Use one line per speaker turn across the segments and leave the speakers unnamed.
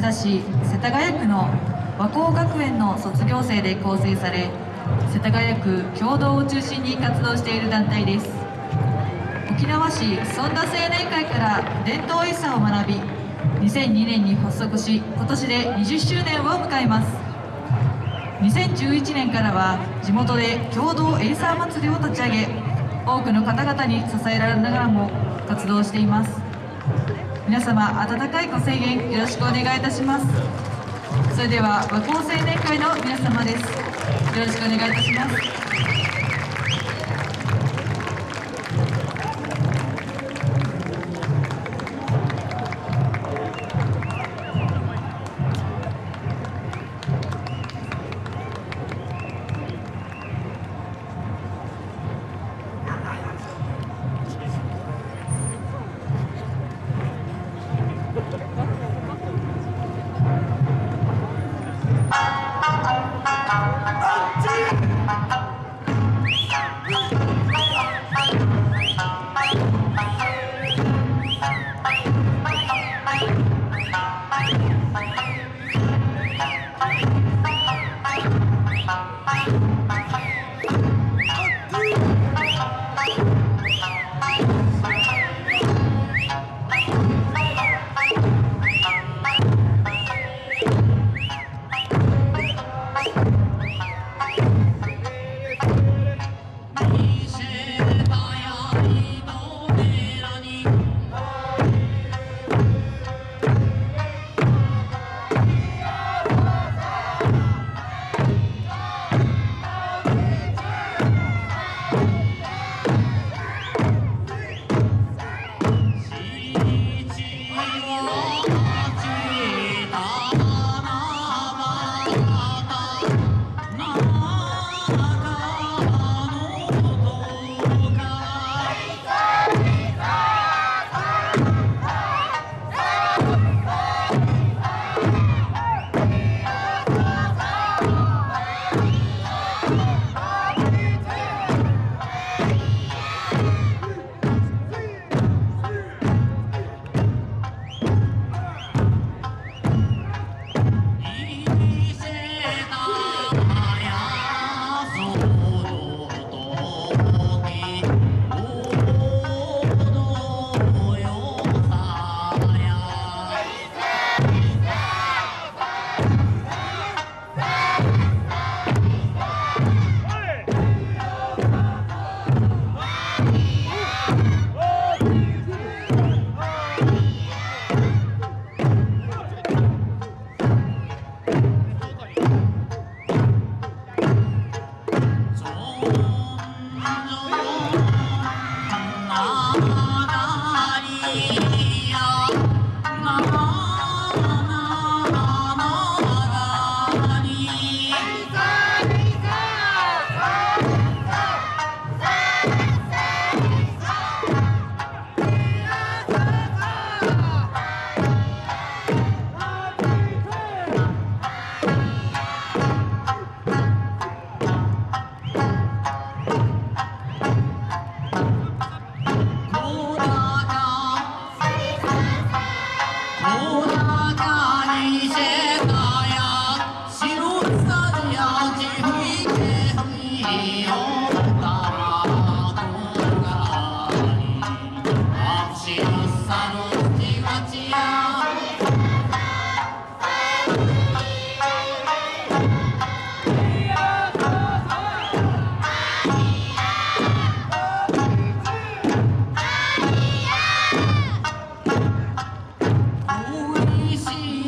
町田市世田谷区の和光学園の卒業生で構成され世田谷区共同を中心に活動している団体です。沖縄市尊田青年会から伝統遺産を学び2002年に発足し今年で20周年を迎えます。2011年からは地元で共同エイサー祭りを立ち上げ多くの方々に支えられながらも活動しています。皆様温かいご声援よろしくお願いいたします。それでは和光青年会の皆様です。よろしくお願いいたします。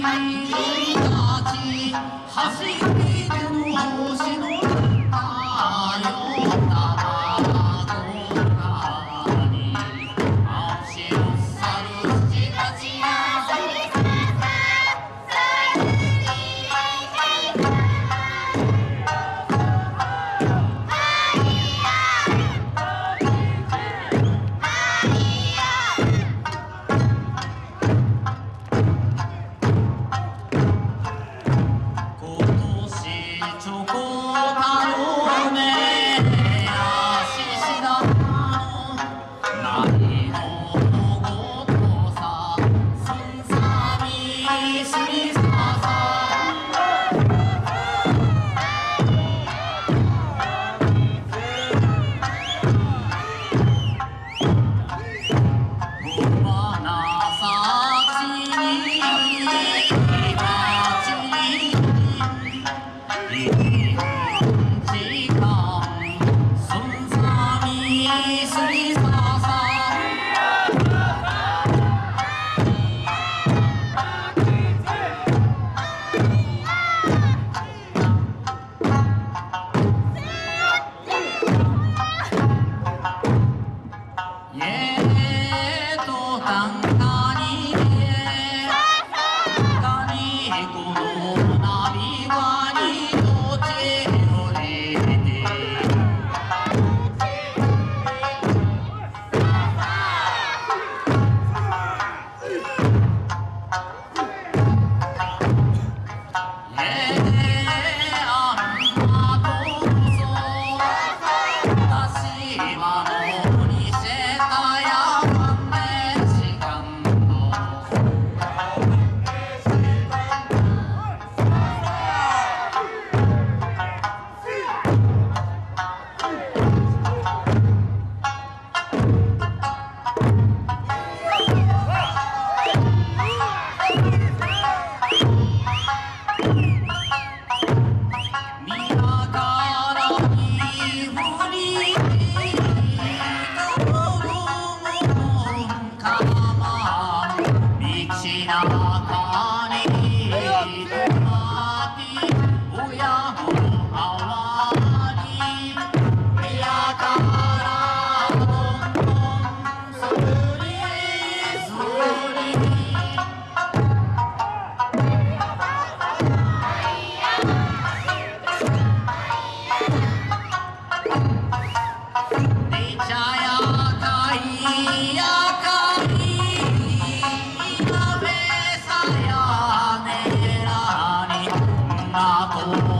今年チョコ
I'll Namu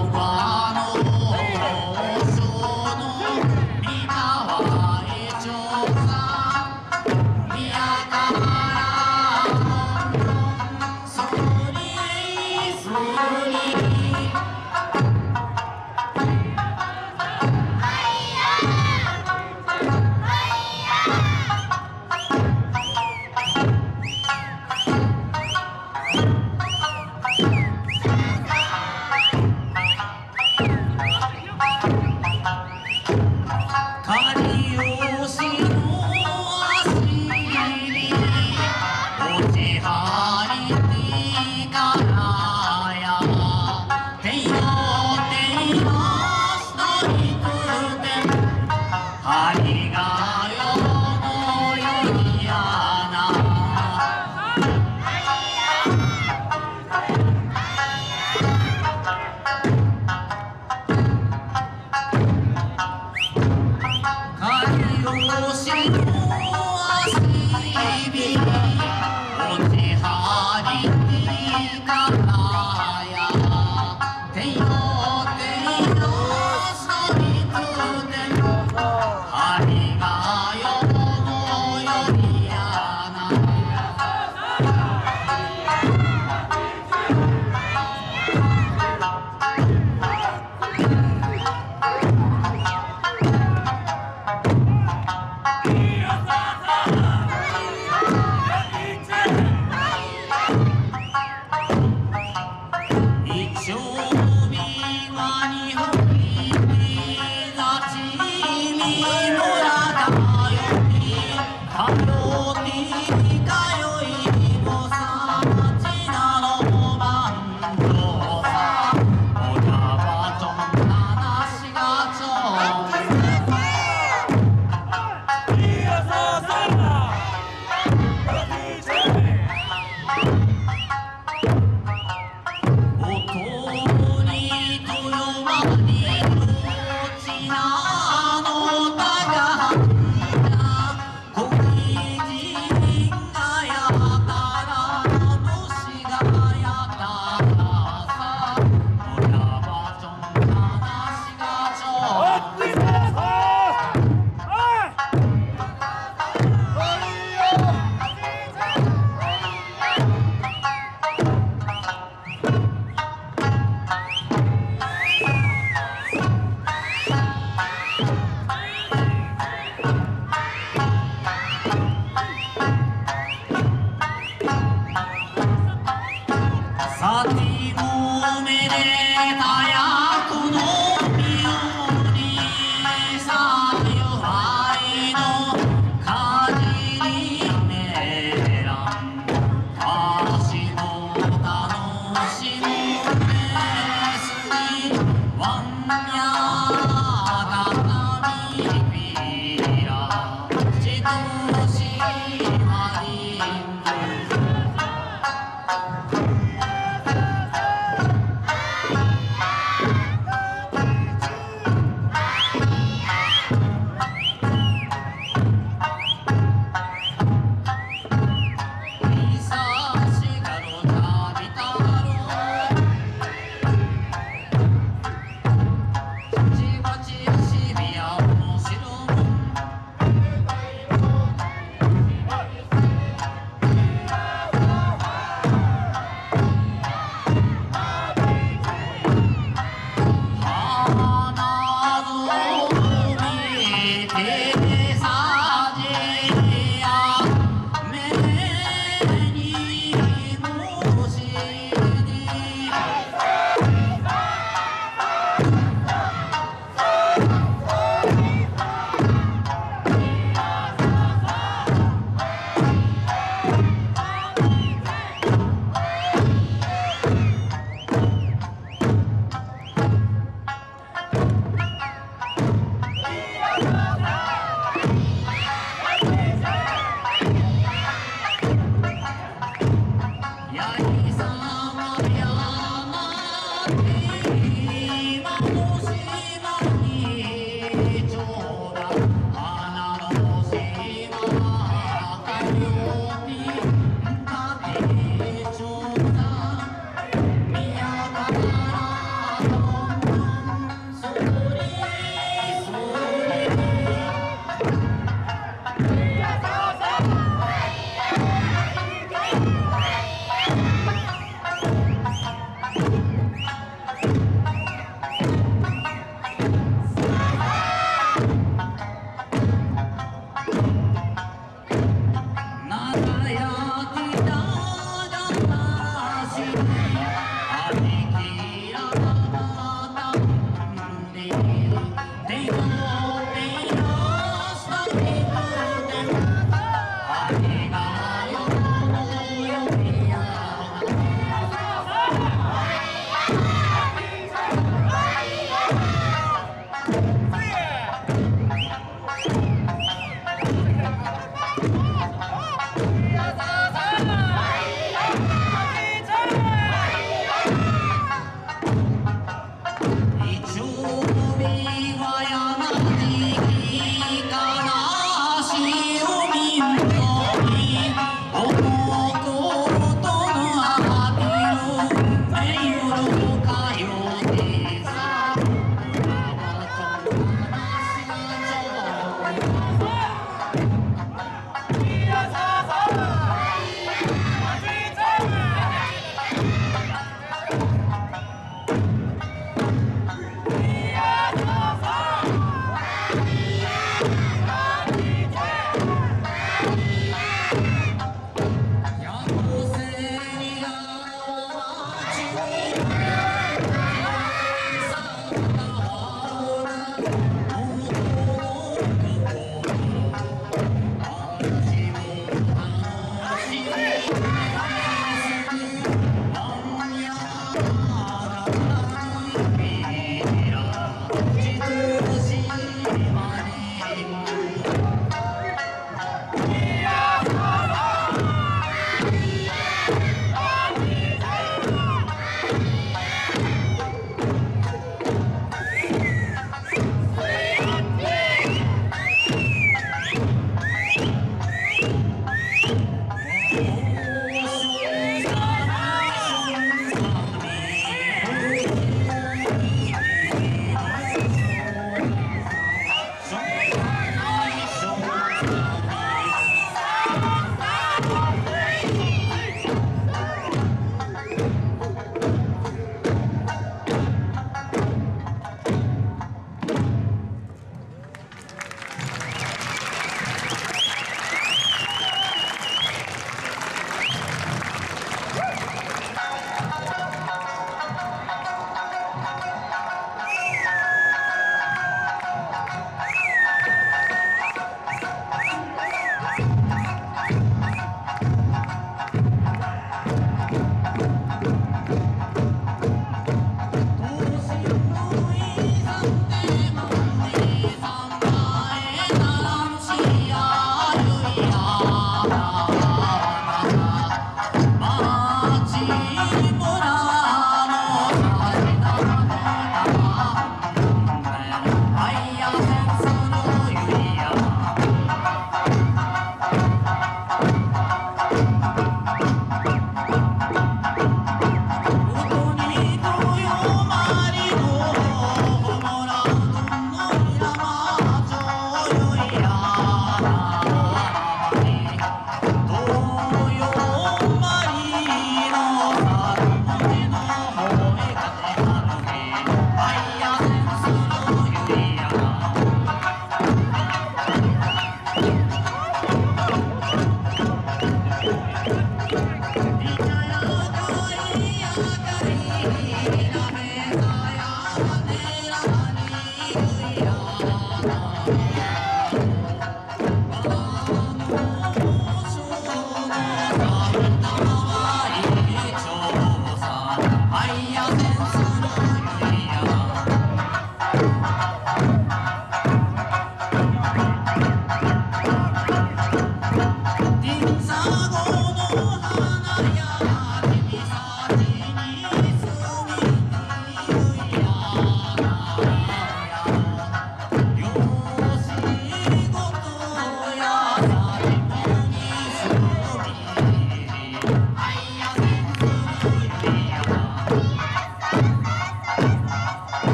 Yeah.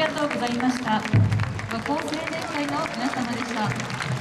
りがとうございました。和光青年会の皆様でした。